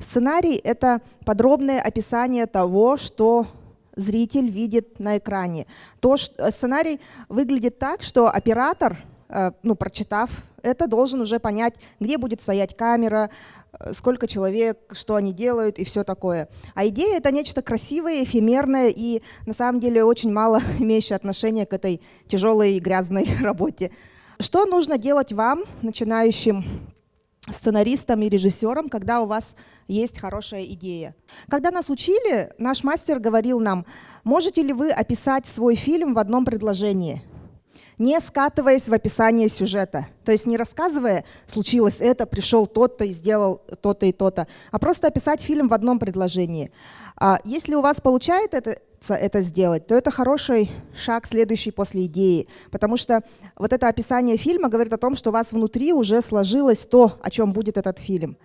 Сценарий — это подробное описание того, что зритель видит на экране. То, что, э, сценарий выглядит так, что оператор, э, ну, прочитав это, должен уже понять, где будет стоять камера, э, сколько человек, что они делают и все такое. А идея — это нечто красивое, эфемерное и на самом деле очень мало имеющее отношение к этой тяжелой и грязной работе. Что нужно делать вам, начинающим сценаристам и режиссерам, когда у вас есть хорошая идея. Когда нас учили, наш мастер говорил нам, можете ли вы описать свой фильм в одном предложении, не скатываясь в описание сюжета. То есть не рассказывая, случилось это, пришел тот-то и сделал то-то и то-то, а просто описать фильм в одном предложении. А если у вас получается это, это сделать, то это хороший шаг, следующий после идеи. Потому что вот это описание фильма говорит о том, что у вас внутри уже сложилось то, о чем будет этот фильм.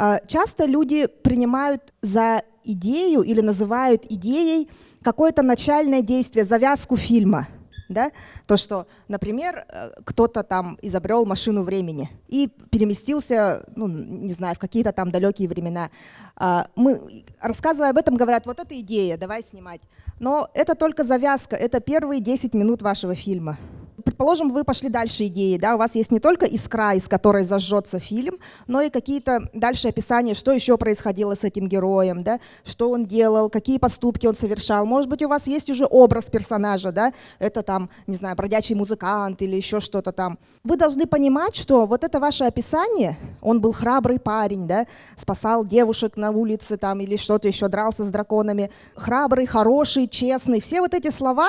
А, часто люди принимают за идею или называют идеей какое-то начальное действие, завязку фильма. Да? То, что, например, э, кто-то там изобрел машину времени и переместился, ну, не знаю, в какие-то там далекие времена. А, мы, рассказывая об этом, говорят, вот это идея, давай снимать. Но это только завязка, это первые 10 минут вашего фильма предположим, вы пошли дальше идеи, да, у вас есть не только искра, из которой зажжется фильм, но и какие-то дальше описания, что еще происходило с этим героем, да, что он делал, какие поступки он совершал. Может быть, у вас есть уже образ персонажа, да, это там, не знаю, бродячий музыкант или еще что-то там. Вы должны понимать, что вот это ваше описание, он был храбрый парень, да, спасал девушек на улице там или что-то еще, дрался с драконами, храбрый, хороший, честный, все вот эти слова,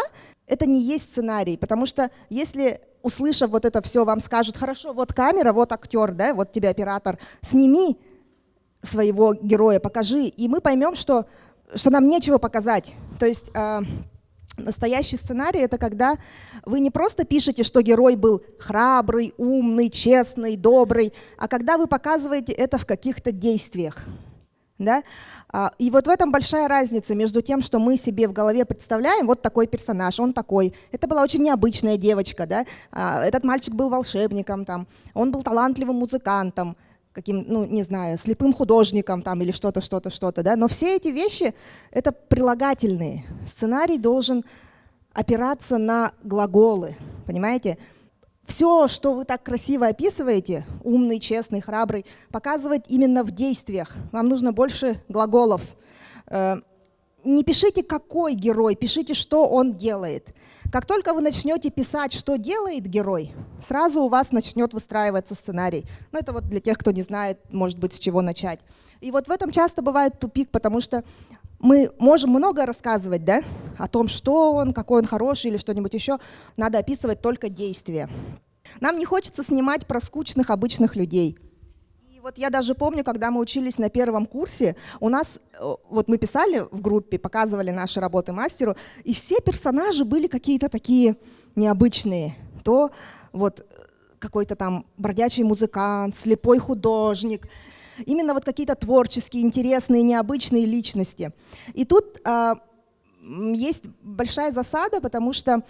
это не есть сценарий, потому что если, услышав вот это все, вам скажут, хорошо, вот камера, вот актер, да, вот тебе оператор, сними своего героя, покажи, и мы поймем, что, что нам нечего показать. То есть э, настоящий сценарий — это когда вы не просто пишете, что герой был храбрый, умный, честный, добрый, а когда вы показываете это в каких-то действиях. Да? А, и вот в этом большая разница между тем, что мы себе в голове представляем, вот такой персонаж, он такой. Это была очень необычная девочка, да? А, этот мальчик был волшебником, там, он был талантливым музыкантом, каким, ну, не знаю, слепым художником там, или что-то, что-то, что-то. Да? Но все эти вещи — это прилагательные. Сценарий должен опираться на глаголы, понимаете? Все, что вы так красиво описываете, умный, честный, храбрый, показывать именно в действиях. Вам нужно больше глаголов. Э, не пишите, какой герой, пишите, что он делает. Как только вы начнете писать, что делает герой, сразу у вас начнет выстраиваться сценарий. Ну, это вот для тех, кто не знает, может быть, с чего начать. И вот в этом часто бывает тупик, потому что мы можем много рассказывать да, о том, что он, какой он хороший или что-нибудь еще. Надо описывать только действия. Нам не хочется снимать про скучных обычных людей. И вот я даже помню, когда мы учились на первом курсе, у нас, э, вот мы писали в группе, показывали наши работы мастеру, и все персонажи были какие-то такие необычные. То вот э, какой-то там бродячий музыкант, слепой художник, именно вот какие-то творческие, интересные, необычные личности. И тут а, есть большая засада, потому что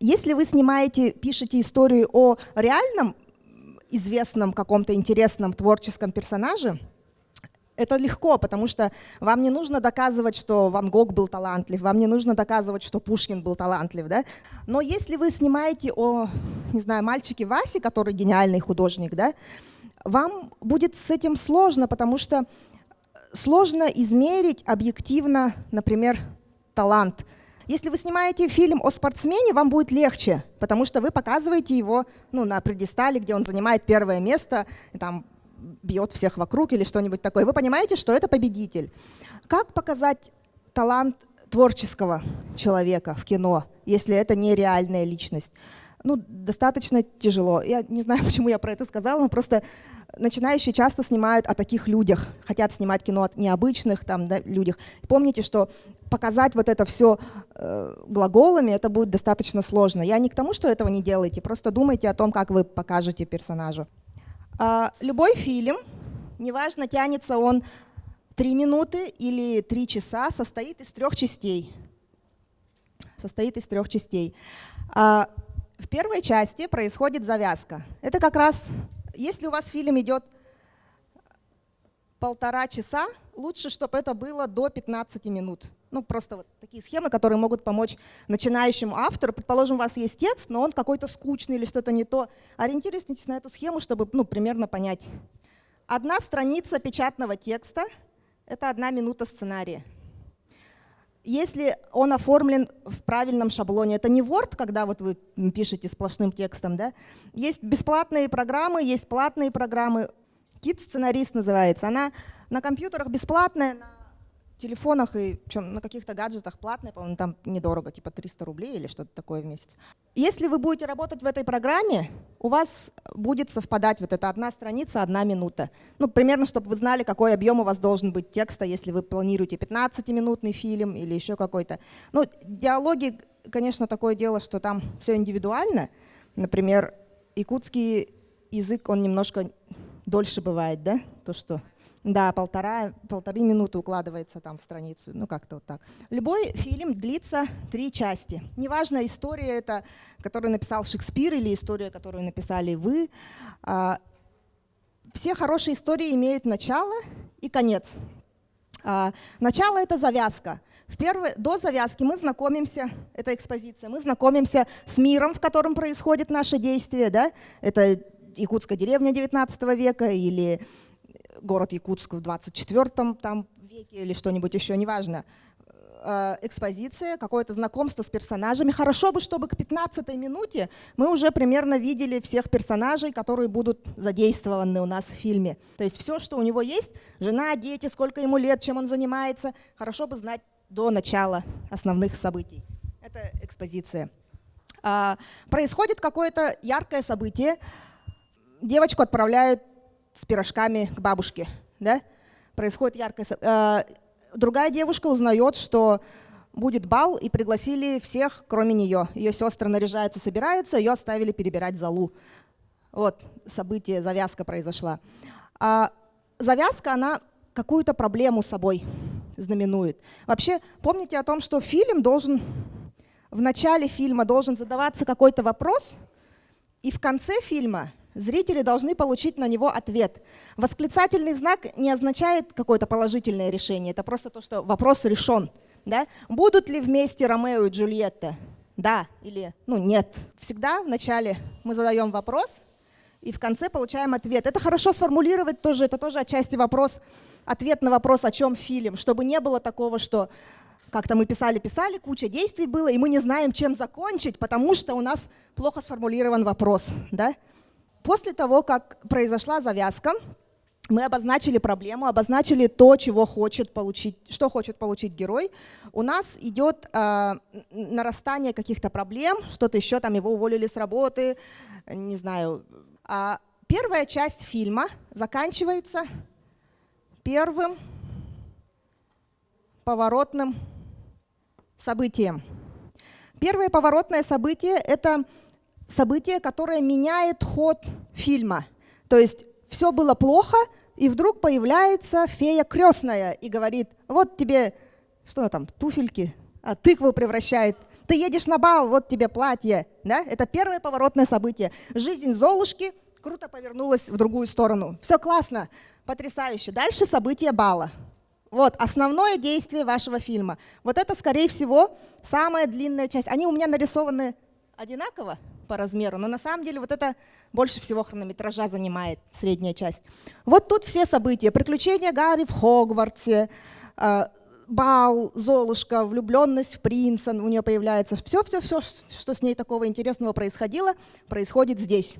если вы снимаете, пишете историю о реальном, известном каком-то интересном творческом персонаже, это легко, потому что вам не нужно доказывать, что Ван Гог был талантлив, вам не нужно доказывать, что Пушкин был талантлив. Да? Но если вы снимаете о, не знаю, мальчике Васе, который гениальный художник, да, вам будет с этим сложно, потому что сложно измерить объективно, например, талант. Если вы снимаете фильм о спортсмене, вам будет легче, потому что вы показываете его ну, на предистале, где он занимает первое место, там, бьет всех вокруг или что-нибудь такое. Вы понимаете, что это победитель. Как показать талант творческого человека в кино, если это не реальная личность? Ну, достаточно тяжело. Я не знаю, почему я про это сказала, но просто начинающие часто снимают о таких людях, хотят снимать кино о необычных там, да, людях. Помните, что показать вот это все э, глаголами, это будет достаточно сложно. Я не к тому, что этого не делаете, просто думайте о том, как вы покажете персонажу. А, любой фильм, неважно, тянется он три минуты или три часа, состоит из трех частей. Состоит из трех частей. А, в первой части происходит завязка. Это как раз, если у вас фильм идет полтора часа, лучше, чтобы это было до 15 минут. Ну, просто вот такие схемы, которые могут помочь начинающему автору. Предположим, у вас есть текст, но он какой-то скучный или что-то не то. Ориентируйтесь на эту схему, чтобы ну, примерно понять. Одна страница печатного текста — это одна минута сценария. Если он оформлен в правильном шаблоне, это не Word, когда вот вы пишете сплошным текстом, да? Есть бесплатные программы, есть платные программы. Kit сценарист называется. Она на компьютерах бесплатная, на телефонах и причем на каких-то гаджетах платная, по-моему, там недорого, типа 300 рублей или что-то такое в месяц. Если вы будете работать в этой программе, у вас будет совпадать вот эта одна страница, одна минута. Ну, примерно, чтобы вы знали, какой объем у вас должен быть текста, если вы планируете 15-минутный фильм или еще какой-то. Ну, диалоги, конечно, такое дело, что там все индивидуально. Например, якутский язык, он немножко дольше бывает, да, то, что да, полтора, полторы минуты укладывается там в страницу, ну как-то вот так. Любой фильм длится три части. Неважно, история это, которую написал Шекспир или история, которую написали вы. А, все хорошие истории имеют начало и конец. А, начало — это завязка. В первый, до завязки мы знакомимся, это экспозиция, мы знакомимся с миром, в котором происходит наше действие. Да? Это якутская деревня 19 века или город Якутск в 24 там, веке или что-нибудь еще, неважно. Э, экспозиция, какое-то знакомство с персонажами. Хорошо бы, чтобы к 15 минуте мы уже примерно видели всех персонажей, которые будут задействованы у нас в фильме. То есть все, что у него есть, жена, дети, сколько ему лет, чем он занимается, хорошо бы знать до начала основных событий. Это экспозиция. А, происходит какое-то яркое событие, девочку отправляют с пирожками к бабушке. Да? Происходит яркое... Э, другая девушка узнает, что будет бал, и пригласили всех, кроме нее. Ее сестры наряжаются, собираются, ее оставили перебирать залу. Вот событие, завязка произошла. А завязка, она какую-то проблему собой знаменует. Вообще, помните о том, что фильм должен, в начале фильма должен задаваться какой-то вопрос, и в конце фильма Зрители должны получить на него ответ. Восклицательный знак не означает какое-то положительное решение, это просто то, что вопрос решен. Да? Будут ли вместе Ромео и Джульетта? Да или ну, нет. Всегда вначале мы задаем вопрос, и в конце получаем ответ. Это хорошо сформулировать тоже, это тоже отчасти вопрос, ответ на вопрос, о чем фильм, чтобы не было такого, что как-то мы писали-писали, куча действий было, и мы не знаем, чем закончить, потому что у нас плохо сформулирован вопрос. Да? После того, как произошла завязка, мы обозначили проблему, обозначили то, чего хочет получить, что хочет получить герой. У нас идет э, нарастание каких-то проблем, что-то еще, там его уволили с работы, не знаю. А первая часть фильма заканчивается первым поворотным событием. Первое поворотное событие — это событие, которое меняет ход фильма. То есть все было плохо, и вдруг появляется фея крестная и говорит, вот тебе, что там, туфельки, а тыкву превращает. Ты едешь на бал, вот тебе платье. Да? Это первое поворотное событие. Жизнь Золушки круто повернулась в другую сторону. Все классно, потрясающе. Дальше событие бала. Вот, основное действие вашего фильма. Вот это, скорее всего, самая длинная часть. Они у меня нарисованы одинаково, по размеру, но на самом деле вот это больше всего хронометража занимает средняя часть. Вот тут все события. Приключения Гарри в Хогвартсе, э, бал, Золушка, влюбленность в принца у нее появляется. Все-все-все, что с ней такого интересного происходило, происходит здесь.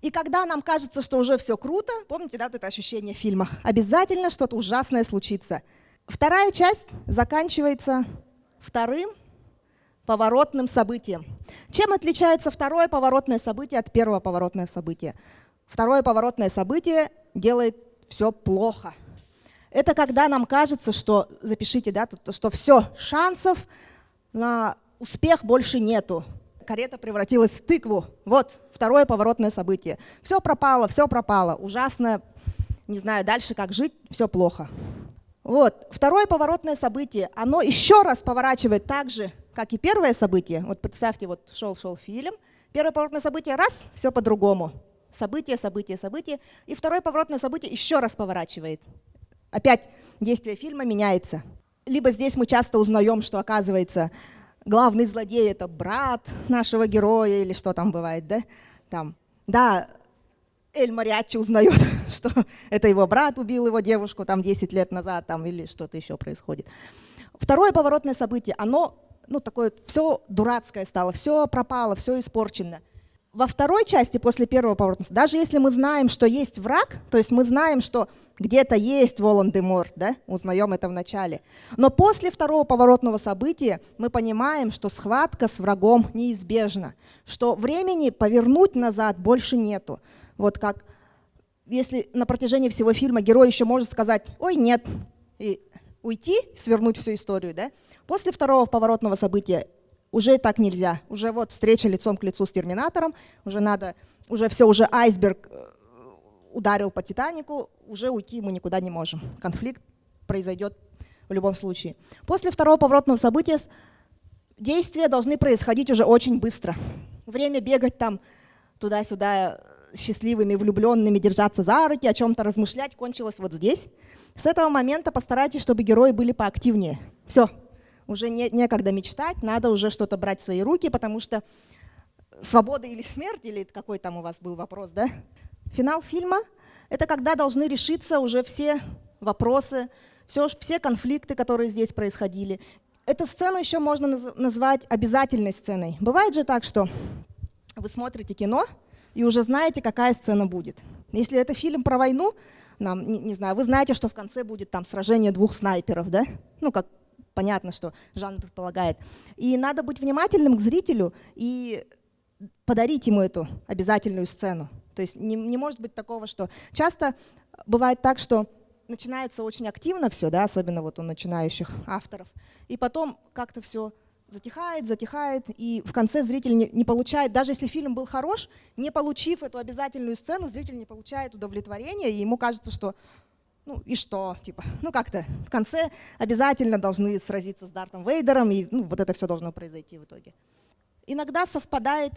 И когда нам кажется, что уже все круто, помните, да, вот это ощущение в фильмах, обязательно что-то ужасное случится. Вторая часть заканчивается вторым поворотным событием. Чем отличается второе поворотное событие от первого поворотного события? Второе поворотное событие делает все плохо. Это когда нам кажется, что, запишите, да, что все, шансов на успех больше нету. Карета превратилась в тыкву. Вот второе поворотное событие. Все пропало, все пропало. Ужасно, не знаю дальше, как жить, все плохо. Вот, второе поворотное событие, оно еще раз поворачивает так же, как и первое событие, вот представьте, вот шел-шел фильм, первое поворотное событие, раз, все по-другому. событие, событие, событие. И второй поворотное событие еще раз поворачивает. Опять действие фильма меняется. Либо здесь мы часто узнаем, что оказывается главный злодей это брат нашего героя или что там бывает, да? Там, да, Эль Мариачи узнает, что это его брат убил его девушку там 10 лет назад там, или что-то еще происходит. Второе поворотное событие, оно ну, такое все дурацкое стало, все пропало, все испорчено. Во второй части, после первого поворота, даже если мы знаем, что есть враг, то есть мы знаем, что где-то есть Волан-де-Морт, да, узнаем это в начале. Но после второго поворотного события мы понимаем, что схватка с врагом неизбежна, что времени повернуть назад больше нету. Вот как если на протяжении всего фильма герой еще может сказать «Ой, нет», и уйти, свернуть всю историю, да? После второго поворотного события уже так нельзя. Уже вот встреча лицом к лицу с Терминатором, уже надо, уже все, уже айсберг э, ударил по Титанику, уже уйти мы никуда не можем. Конфликт произойдет в любом случае. После второго поворотного события действия должны происходить уже очень быстро. Время бегать там туда-сюда счастливыми, влюбленными, держаться за руки, о чем-то размышлять кончилось вот здесь. С этого момента постарайтесь, чтобы герои были поактивнее. Все, уже не, некогда мечтать, надо уже что-то брать в свои руки, потому что свобода или смерть, или какой там у вас был вопрос, да? Финал фильма — это когда должны решиться уже все вопросы, все, все конфликты, которые здесь происходили. Эту сцену еще можно назвать обязательной сценой. Бывает же так, что вы смотрите кино и уже знаете, какая сцена будет. Если это фильм про войну, нам, не, не знаю, вы знаете, что в конце будет там сражение двух снайперов, да? Ну, как понятно, что жанр предполагает. И надо быть внимательным к зрителю и подарить ему эту обязательную сцену. То есть не, не может быть такого, что часто бывает так, что начинается очень активно все, да, особенно вот у начинающих авторов, и потом как-то все затихает, затихает, и в конце зритель не, не получает, даже если фильм был хорош, не получив эту обязательную сцену, зритель не получает удовлетворения, и ему кажется, что ну и что, типа, ну как-то в конце обязательно должны сразиться с Дартом Вейдером, и ну, вот это все должно произойти в итоге. Иногда совпадает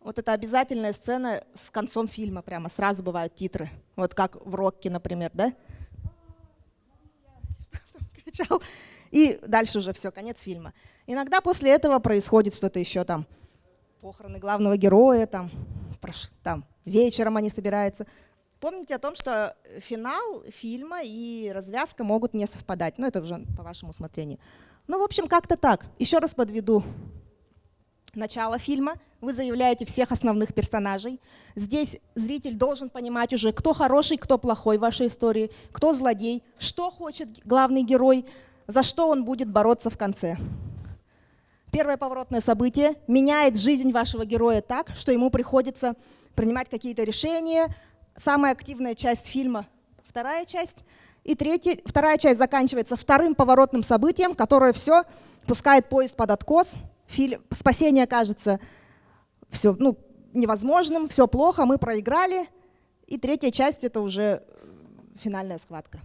вот эта обязательная сцена с концом фильма, прямо сразу бывают титры, вот как в Рокке, например, да? И дальше уже все, конец фильма. Иногда после этого происходит что-то еще там, похороны главного героя, там, там вечером они собираются. Помните о том, что финал фильма и развязка могут не совпадать. Ну, это уже по вашему усмотрению. Ну, в общем, как-то так. Еще раз подведу начало фильма. Вы заявляете всех основных персонажей. Здесь зритель должен понимать уже, кто хороший, кто плохой в вашей истории, кто злодей, что хочет главный герой, за что он будет бороться в конце. Первое поворотное событие меняет жизнь вашего героя так, что ему приходится принимать какие-то решения, самая активная часть фильма — вторая часть. И третья, вторая часть заканчивается вторым поворотным событием, которое все пускает поезд под откос. Фильм, спасение кажется все, ну, невозможным, все плохо, мы проиграли. И третья часть — это уже финальная схватка.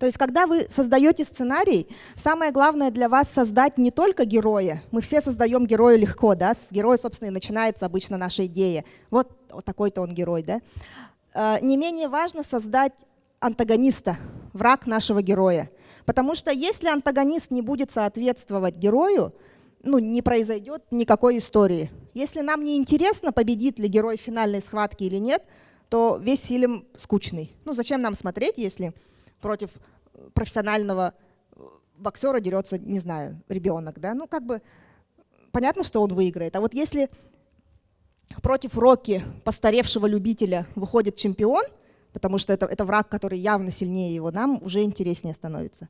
То есть, когда вы создаете сценарий, самое главное для вас создать не только героя. Мы все создаем героя легко, да, с героя, собственно, и начинается обычно наша идея. Вот, вот такой-то он герой, да. А, не менее важно создать антагониста, враг нашего героя. Потому что если антагонист не будет соответствовать герою, ну, не произойдет никакой истории. Если нам не интересно, победит ли герой финальной схватке или нет, то весь фильм скучный. Ну, зачем нам смотреть, если против профессионального боксера дерется, не знаю, ребенок, да, ну как бы понятно, что он выиграет. А вот если против Рокки, постаревшего любителя, выходит чемпион, потому что это, это враг, который явно сильнее его, нам уже интереснее становится.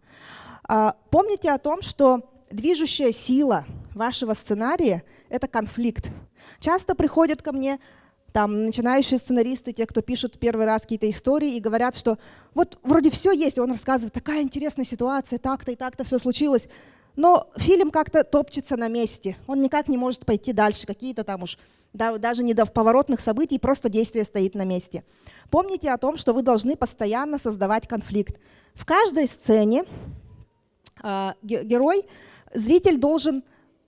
А, помните о том, что движущая сила вашего сценария — это конфликт. Часто приходят ко мне там начинающие сценаристы, те, кто пишут первый раз какие-то истории и говорят, что вот вроде все есть, и он рассказывает, такая интересная ситуация, так-то и так-то все случилось, но фильм как-то топчется на месте, он никак не может пойти дальше, какие-то там уж, да, даже не до поворотных событий, просто действие стоит на месте. Помните о том, что вы должны постоянно создавать конфликт. В каждой сцене э, герой, зритель должен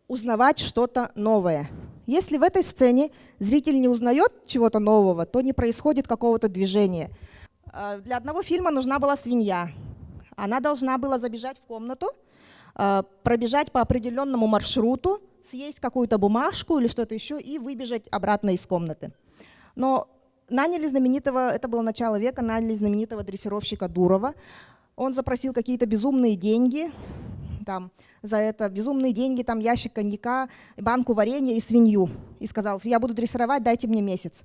узнавать что-то новое – Если в этой сцене зритель не узнает чего-то нового, то не происходит какого-то движения. Э, для одного фильма нужна была свинья. Она должна была забежать в комнату, э, пробежать по определенному маршруту, съесть какую-то бумажку или что-то еще и выбежать обратно из комнаты. Но наняли знаменитого, это было начало века, наняли знаменитого дрессировщика Дурова. Он запросил какие-то безумные деньги, там, за это безумные деньги, там ящик коньяка, банку варенья и свинью. И сказал, я буду дрессировать, дайте мне месяц.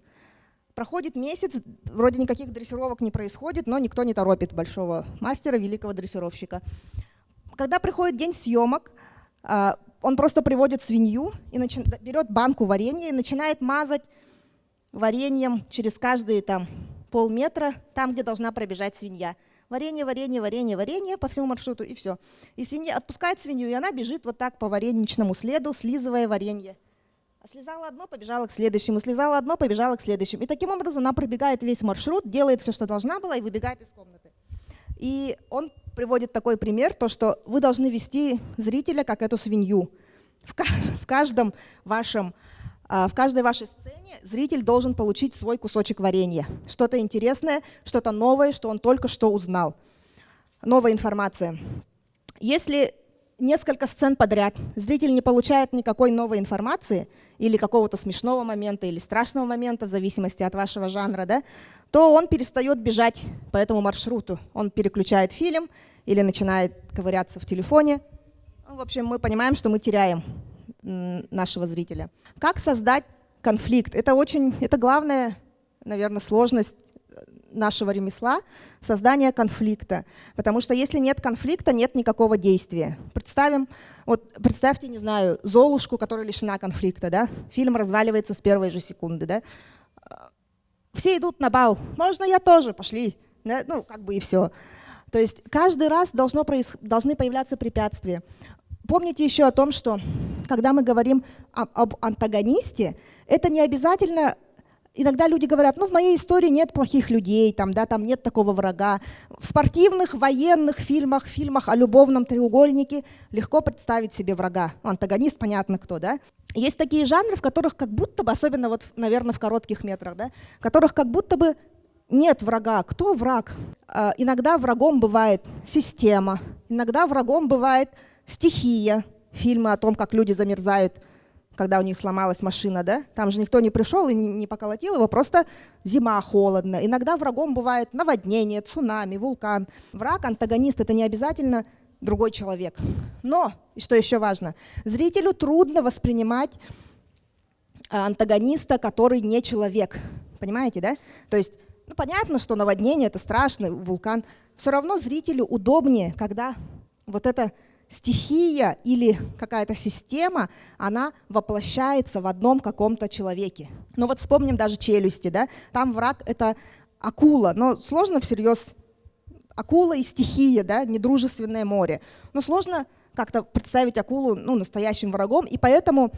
Проходит месяц, вроде никаких дрессировок не происходит, но никто не торопит большого мастера, великого дрессировщика. Когда приходит день съемок, а, он просто приводит свинью и берет банку варенья и начинает мазать вареньем через каждые там полметра, там, где должна пробежать свинья. Варенье, варенье, варенье, варенье по всему маршруту, и все. И свинья отпускает свинью, и она бежит вот так по вареничному следу, слизывая варенье. А слезала одно, побежала к следующему, слезала одно, побежала к следующему. И таким образом она пробегает весь маршрут, делает все, что должна была, и выбегает из комнаты. И он приводит такой пример, то, что вы должны вести зрителя как эту свинью. В, каждом вашем в каждой вашей сцене зритель должен получить свой кусочек варенья. Что-то интересное, что-то новое, что он только что узнал. Новая информация. Если несколько сцен подряд зритель не получает никакой новой информации или какого-то смешного момента или страшного момента, в зависимости от вашего жанра, да, то он перестает бежать по этому маршруту. Он переключает фильм или начинает ковыряться в телефоне. Ну, в общем, мы понимаем, что мы теряем нашего зрителя. Как создать конфликт? Это очень, это главная, наверное, сложность э, нашего ремесла — создание конфликта. Потому что если нет конфликта, нет никакого действия. Представим, вот представьте, не знаю, Золушку, которая лишена конфликта, да? Фильм разваливается с первой же секунды, да? Все идут на бал, можно я тоже, пошли, да? ну, как бы и все. То есть каждый раз должно проис... должны появляться препятствия. Помните еще о том, что когда мы говорим об антагонисте, это не обязательно Иногда люди говорят, ну в моей истории нет плохих людей, там, да, там нет такого врага. В спортивных, военных фильмах, фильмах о любовном треугольнике легко представить себе врага. Антагонист, понятно кто, да. Есть такие жанры, в которых как будто бы, особенно вот, наверное, в коротких метрах, да, в которых как будто бы нет врага. Кто враг? А, иногда врагом бывает система, иногда врагом бывает стихия, фильмы о том, как люди замерзают, когда у них сломалась машина, да? Там же никто не пришел и не поколотил его, просто зима холодно. Иногда врагом бывает наводнение, цунами, вулкан. Враг, антагонист — это не обязательно другой человек. Но, и что еще важно, зрителю трудно воспринимать а, антагониста, который не человек. Понимаете, да? То есть, ну, понятно, что наводнение — это страшно, вулкан. Все равно зрителю удобнее, когда вот это стихия или какая-то система, она воплощается в одном каком-то человеке. Ну вот вспомним даже челюсти, да? там враг — это акула, но сложно всерьез акула и стихия, да, недружественное море. Но сложно как-то представить акулу ну, настоящим врагом, и поэтому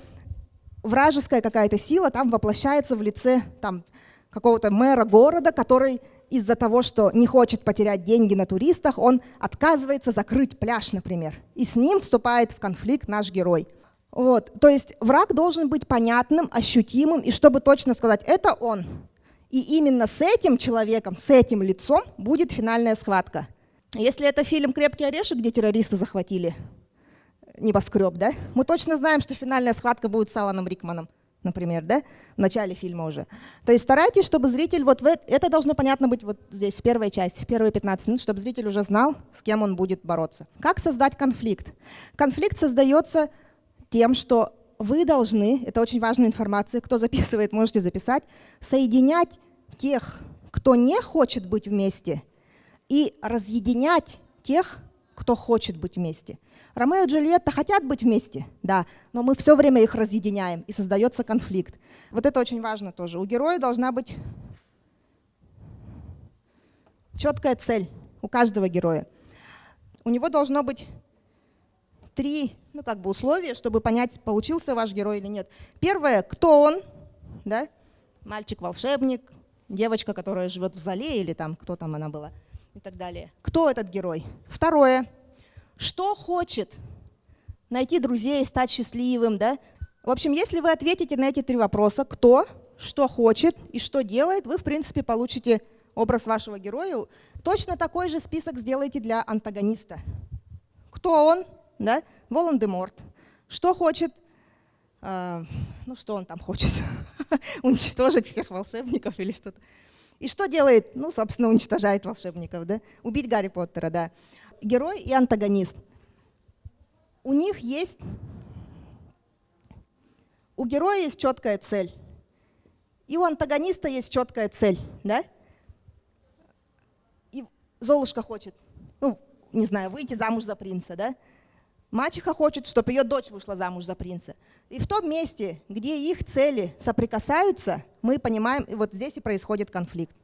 вражеская какая-то сила там воплощается в лице там, какого-то мэра города, который из-за того, что не хочет потерять деньги на туристах, он отказывается закрыть пляж, например. И с ним вступает в конфликт наш герой. Вот. То есть враг должен быть понятным, ощутимым, и чтобы точно сказать, это он. И именно с этим человеком, с этим лицом будет финальная схватка. Если это фильм «Крепкий орешек», где террористы захватили небоскреб, да, мы точно знаем, что финальная схватка будет с Аланом Рикманом например, да, в начале фильма уже. То есть старайтесь, чтобы зритель, вот в, это должно понятно быть вот здесь, в первой части, в первые 15 минут, чтобы зритель уже знал, с кем он будет бороться. Как создать конфликт? Конфликт создается тем, что вы должны, это очень важная информация, кто записывает, можете записать, соединять тех, кто не хочет быть вместе, и разъединять тех, кто хочет быть вместе. Ромео и Джульетта хотят быть вместе, да, но мы все время их разъединяем, и создается конфликт. Вот это очень важно тоже. У героя должна быть четкая цель, у каждого героя. У него должно быть три ну, как бы условия, чтобы понять, получился ваш герой или нет. Первое, кто он, да? мальчик-волшебник, девочка, которая живет в зале, или там, кто там она была – и так далее. Кто этот герой? Второе. Что хочет? Найти друзей, стать счастливым, да? В общем, если вы ответите на эти три вопроса, кто, что хочет и что делает, вы, в принципе, получите образ вашего героя. Точно такой же список сделайте для антагониста. Кто он? Да? Волан-де-Морт. Что хочет? Э, ну, что он там хочет? Уничтожить всех волшебников или что-то. И что делает? Ну, собственно, уничтожает волшебников. Да? Убить Гарри Поттера, да. Герой и антагонист. У них есть... У героя есть четкая цель. И у антагониста есть четкая цель. Да? Золушка хочет, ну, не знаю, выйти замуж за принца, да? Мачеха хочет, чтобы ее дочь вышла замуж за принца. И в том месте, где их цели соприкасаются, мы понимаем, и вот здесь и происходит конфликт.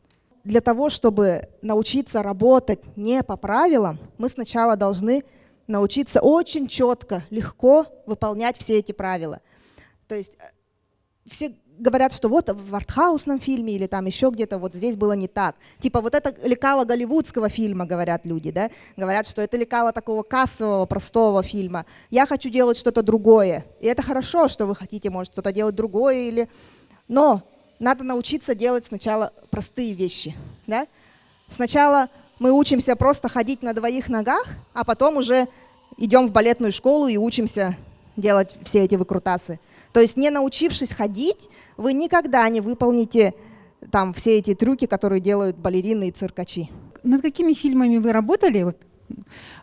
Для того, чтобы научиться работать не по правилам, мы сначала должны научиться очень четко, легко выполнять все эти правила. То есть э, все говорят, что вот в артхаусном фильме или там еще где-то вот здесь было не так. Типа вот это лекало голливудского фильма, говорят люди, да? Говорят, что это лекало такого кассового, простого фильма. Я хочу делать что-то другое. И это хорошо, что вы хотите, может, что-то делать другое или... Но надо научиться делать сначала простые вещи, да? Сначала мы учимся просто ходить на двоих ногах, а потом уже идем в балетную школу и учимся делать все эти выкрутасы. То есть не научившись ходить, вы никогда не выполните там все эти трюки, которые делают балерины и циркачи. Над какими фильмами вы работали вот,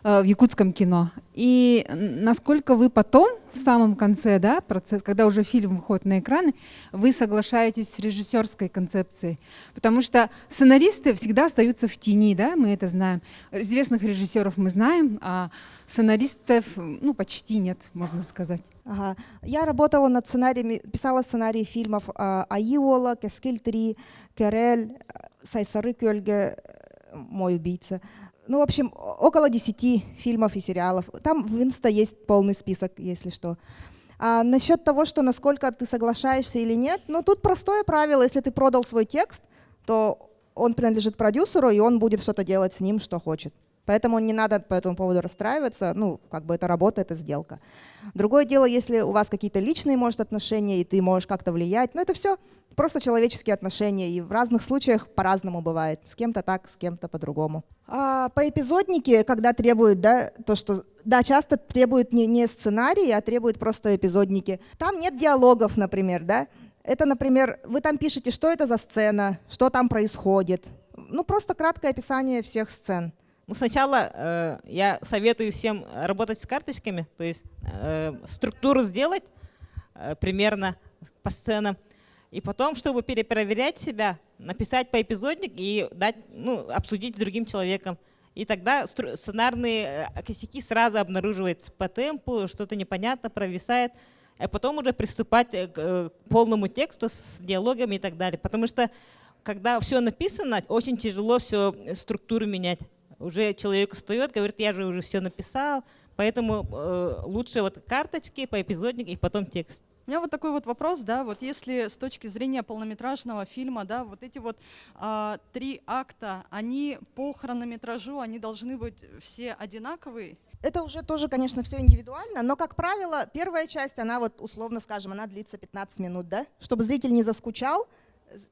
в якутском кино? И насколько вы потом, в самом конце, да, процесс, когда уже фильм выходит на экраны, вы соглашаетесь с режиссерской концепцией? Потому что сценаристы всегда остаются в тени, да, мы это знаем. Известных режиссеров мы знаем, а сценаристов, ну, почти нет, можно сказать. Ага. Я работала над сценариями, писала сценарии фильмов а, «Айола», «Кескель 3», «Керель», «Сайсары Кёльге», «Мой убийца», ну, в общем, около 10 фильмов и сериалов. Там в Инста есть полный список, если что. А насчет того, что насколько ты соглашаешься или нет, ну, тут простое правило. Если ты продал свой текст, то он принадлежит продюсеру, и он будет что-то делать с ним, что хочет. Поэтому не надо по этому поводу расстраиваться, ну, как бы это работа, это сделка. Другое дело, если у вас какие-то личные, может, отношения, и ты можешь как-то влиять, но это все просто человеческие отношения, и в разных случаях по-разному бывает. С кем-то так, с кем-то по-другому. А по эпизоднике, когда требуют, да, то, что, да, часто требуют не, не сценарии, а требуют просто эпизодники. Там нет диалогов, например, да. Это, например, вы там пишете, что это за сцена, что там происходит. Ну, просто краткое описание всех сцен. Ну, сначала э, я советую всем работать с карточками, то есть э, структуру сделать э, примерно по сценам, и потом, чтобы перепроверять себя, написать по эпизодник и дать, ну, обсудить с другим человеком. И тогда сценарные э, косяки сразу обнаруживаются по темпу, что-то непонятно, провисает, а потом уже приступать э, э, к полному тексту с диалогами и так далее. Потому что когда все написано, очень тяжело все структуру менять уже человек встает, говорит, я же уже все написал, поэтому э, лучше вот карточки по эпизоднику и потом текст. У меня вот такой вот вопрос, да, вот если с точки зрения полнометражного фильма, да, вот эти вот а, три акта, они по хронометражу, они должны быть все одинаковые? Это уже тоже, конечно, все индивидуально, но, как правило, первая часть, она вот, условно скажем, она длится 15 минут, да, чтобы зритель не заскучал,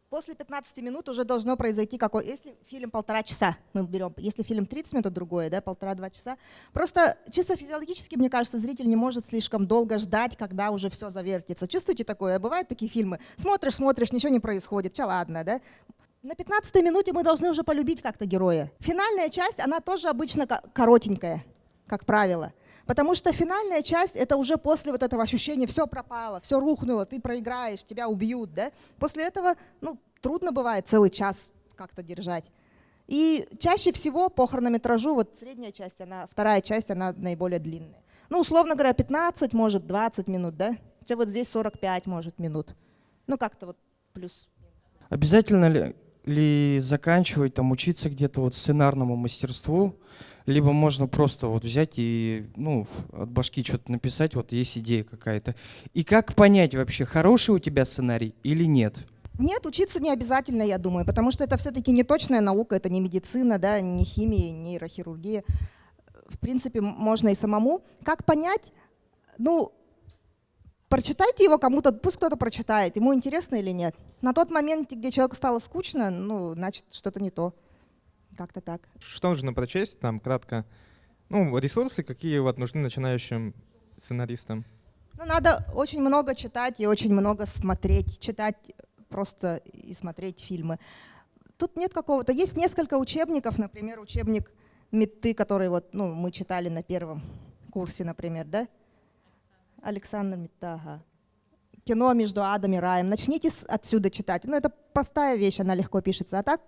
после 15 минут уже должно произойти какой... Если фильм полтора часа, мы берем, если фильм 30 минут, другое, да, полтора-два часа. Просто чисто физиологически, мне кажется, зритель не может слишком долго ждать, когда уже все завертится. Чувствуете такое? Бывают такие фильмы? Смотришь, смотришь, ничего не происходит, че ладно, да? На 15 минуте мы должны уже полюбить как-то героя. Финальная часть, она тоже обычно коротенькая, как правило. Потому что финальная часть — это уже после вот этого ощущения «все пропало, все рухнуло, ты проиграешь, тебя убьют». Да? После этого ну, трудно бывает целый час как-то держать. И чаще всего по хронометражу, вот средняя часть, она, вторая часть, она наиболее длинная. Ну, условно говоря, 15, может, 20 минут, да? Хотя вот здесь 45, может, минут. Ну, как-то вот плюс. Обязательно ли, ли заканчивать, там, учиться где-то вот сценарному мастерству, либо можно просто вот взять и ну, от башки что-то написать, вот есть идея какая-то. И как понять вообще, хороший у тебя сценарий или нет? Нет, учиться не обязательно, я думаю, потому что это все-таки не точная наука, это не медицина, да, не химия, не нейрохирургия. В принципе, можно и самому. Как понять? Ну, прочитайте его кому-то, пусть кто-то прочитает, ему интересно или нет. На тот момент, где человеку стало скучно, ну, значит, что-то не то. Как-то так. Что нужно прочесть, там, кратко? Ну, ресурсы, какие вот нужны начинающим сценаристам? Ну, надо очень много читать и очень много смотреть. Читать просто и смотреть фильмы. Тут нет какого-то... Есть несколько учебников, например, учебник Метты, который вот, ну, мы читали на первом курсе, например, да? Александр Метта, ага. Кино между адом и раем. Начните отсюда читать. Ну, это простая вещь, она легко пишется. А так,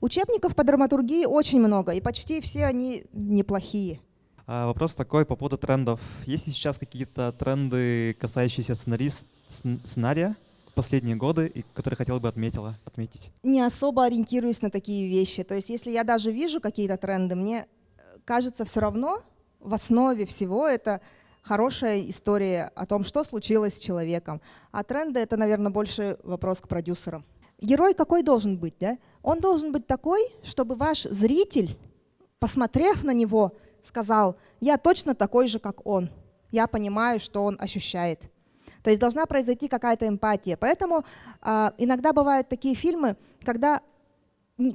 учебников по драматургии очень много, и почти все они неплохие. А вопрос такой по поводу трендов. Есть ли сейчас какие-то тренды, касающиеся сценарист, сценария последние годы, и которые хотела бы отметила, отметить? Не особо ориентируюсь на такие вещи. То есть если я даже вижу какие-то тренды, мне э, кажется все равно в основе всего это хорошая история о том, что случилось с человеком. А тренды — это, наверное, больше вопрос к продюсерам. Герой какой должен быть? Да? Он должен быть такой, чтобы ваш зритель, посмотрев на него, сказал, я точно такой же, как он. Я понимаю, что он ощущает. То есть должна произойти какая-то эмпатия. Поэтому э, иногда бывают такие фильмы, когда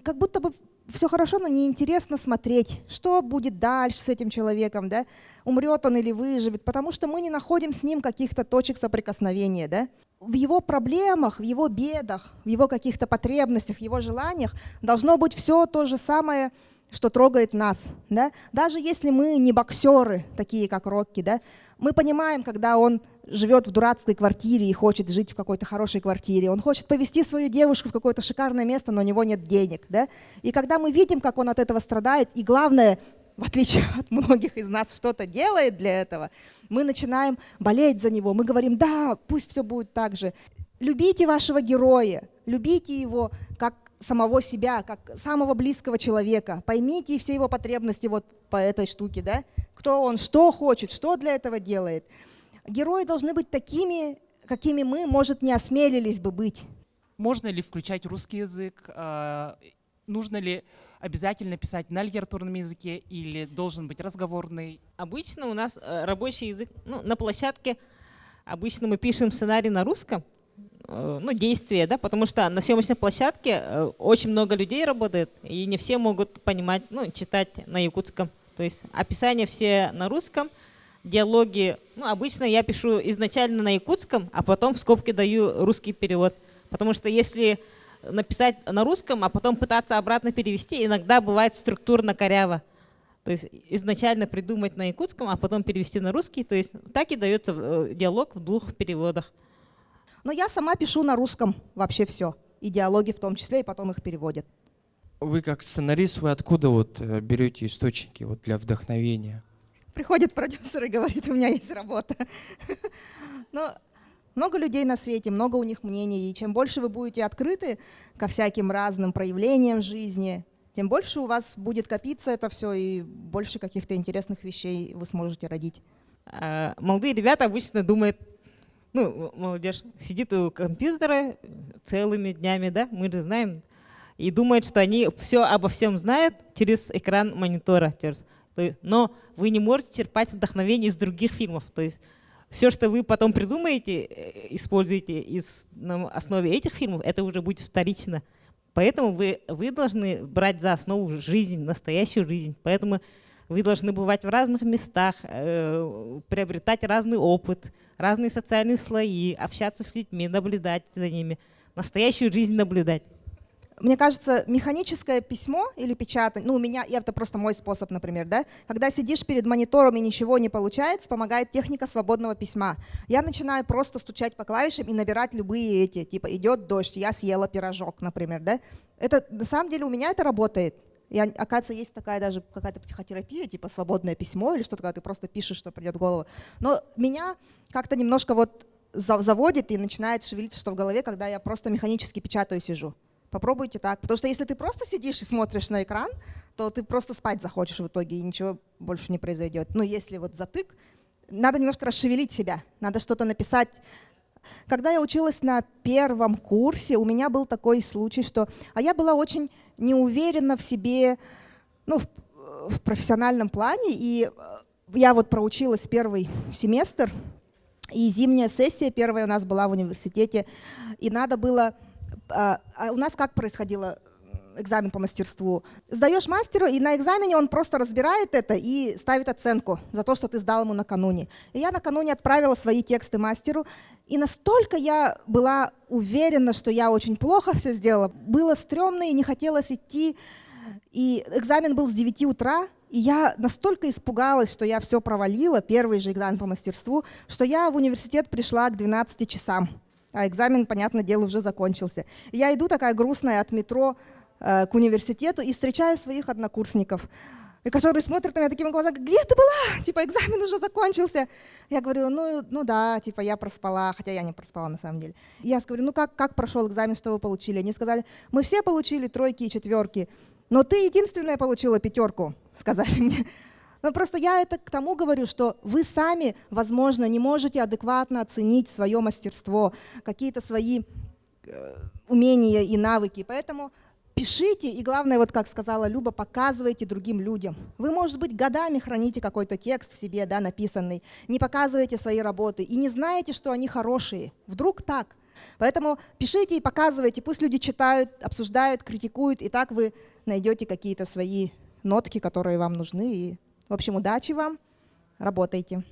как будто бы все хорошо, но неинтересно смотреть, что будет дальше с этим человеком, да? умрет он или выживет, потому что мы не находим с ним каких-то точек соприкосновения. Да? В его проблемах, в его бедах, в его каких-то потребностях, в его желаниях должно быть все то же самое, что трогает нас. Да? Даже если мы не боксеры, такие как Рокки, да? мы понимаем, когда он живет в дурацкой квартире и хочет жить в какой-то хорошей квартире. Он хочет повезти свою девушку в какое-то шикарное место, но у него нет денег. Да? И когда мы видим, как он от этого страдает, и главное, в отличие от многих из нас, что-то делает для этого, мы начинаем болеть за него. Мы говорим, да, пусть все будет так же. Любите вашего героя, любите его как самого себя, как самого близкого человека. Поймите все его потребности вот по этой штуке, да? Кто он, что хочет, что для этого делает. Герои должны быть такими, какими мы, может, не осмелились бы быть. Можно ли включать русский язык? А, нужно ли обязательно писать на литературном языке или должен быть разговорный? Обычно у нас э, рабочий язык, ну, на площадке обычно мы пишем сценарий на русском, ну, действия, да, потому что на съемочной площадке э, очень много людей работает, и не все могут понимать, ну, читать на якутском. То есть описания все на русском, диалоги, ну, обычно я пишу изначально на якутском, а потом в скобке даю русский перевод. Потому что если написать на русском, а потом пытаться обратно перевести, иногда бывает структурно коряво. То есть изначально придумать на якутском, а потом перевести на русский. То есть так и дается э, диалог в двух переводах. Но я сама пишу на русском вообще все, и диалоги в том числе, и потом их переводят. Вы как сценарист, вы откуда вот э, берете источники вот для вдохновения? Приходит продюсер и говорит, у меня есть работа. Но много людей на свете, много у них мнений, и чем больше вы будете открыты ко всяким разным проявлениям жизни, тем больше у вас будет копиться это все, и больше каких-то интересных вещей вы сможете родить. А, молодые ребята обычно думают, ну, молодежь сидит у компьютера целыми днями, да, мы же знаем, и думает, что они все обо всем знают через экран монитора. Через, но вы не можете черпать вдохновение из других фильмов. То есть все, что вы потом придумаете, э, используете из, на основе этих фильмов, это уже будет вторично. Поэтому вы, вы должны брать за основу жизнь, настоящую жизнь. Поэтому вы должны бывать в разных местах, э, приобретать разный опыт, разные социальные слои, общаться с людьми, наблюдать за ними, настоящую жизнь наблюдать. Мне кажется, механическое письмо или печатание, ну, у меня, это просто мой способ, например, да, когда сидишь перед монитором и ничего не получается, помогает техника свободного письма. Я начинаю просто стучать по клавишам и набирать любые эти, типа, идет дождь, я съела пирожок, например, да. Это, на самом деле, у меня это работает. И, оказывается, есть такая даже какая-то психотерапия, типа свободное письмо или что-то, когда ты просто пишешь, что придет в голову. Но меня как-то немножко вот заводит и начинает шевелиться что в голове, когда я просто механически печатаю сижу. Попробуйте так. Потому что если ты просто сидишь и смотришь на экран, то ты просто спать захочешь в итоге, и ничего больше не произойдет. Но если вот затык, надо немножко расшевелить себя, надо что-то написать. Когда я училась на первом курсе, у меня был такой случай, что... А я была очень не уверена в себе ну, в, в профессиональном плане. И э, я вот проучилась первый семестр И зимняя сессия первая у нас была в университете, и надо было... А, а у нас как происходило экзамен по мастерству? Сдаешь мастеру, и на экзамене он просто разбирает это и ставит оценку за то, что ты сдал ему накануне. И я накануне отправила свои тексты мастеру, и настолько я была уверена, что я очень плохо все сделала, было стрёмно и не хотелось идти, и экзамен был с 9 утра, и я настолько испугалась, что я все провалила, первый же экзамен по мастерству, что я в университет пришла к 12 часам. А экзамен, понятное дело, уже закончился. Я иду такая грустная от метро к университету и встречаю своих однокурсников, которые смотрят на меня такими глазами, где ты была? Типа, экзамен уже закончился. Я говорю, ну, ну да, типа, я проспала, хотя я не проспала на самом деле. я говорю, ну как, как прошел экзамен, что вы получили? Они сказали, мы все получили тройки и четверки. Но ты единственная получила пятерку, сказали мне. Но просто я это к тому говорю, что вы сами, возможно, не можете адекватно оценить свое мастерство, какие-то свои э, умения и навыки. Поэтому пишите, и главное, вот как сказала Люба, показывайте другим людям. Вы, может быть, годами храните какой-то текст в себе, да, написанный, не показываете свои работы и не знаете, что они хорошие. Вдруг так. Поэтому пишите и показывайте, пусть люди читают, обсуждают, критикуют, и так вы найдете какие-то свои нотки, которые вам нужны. И, в общем, удачи вам, работайте.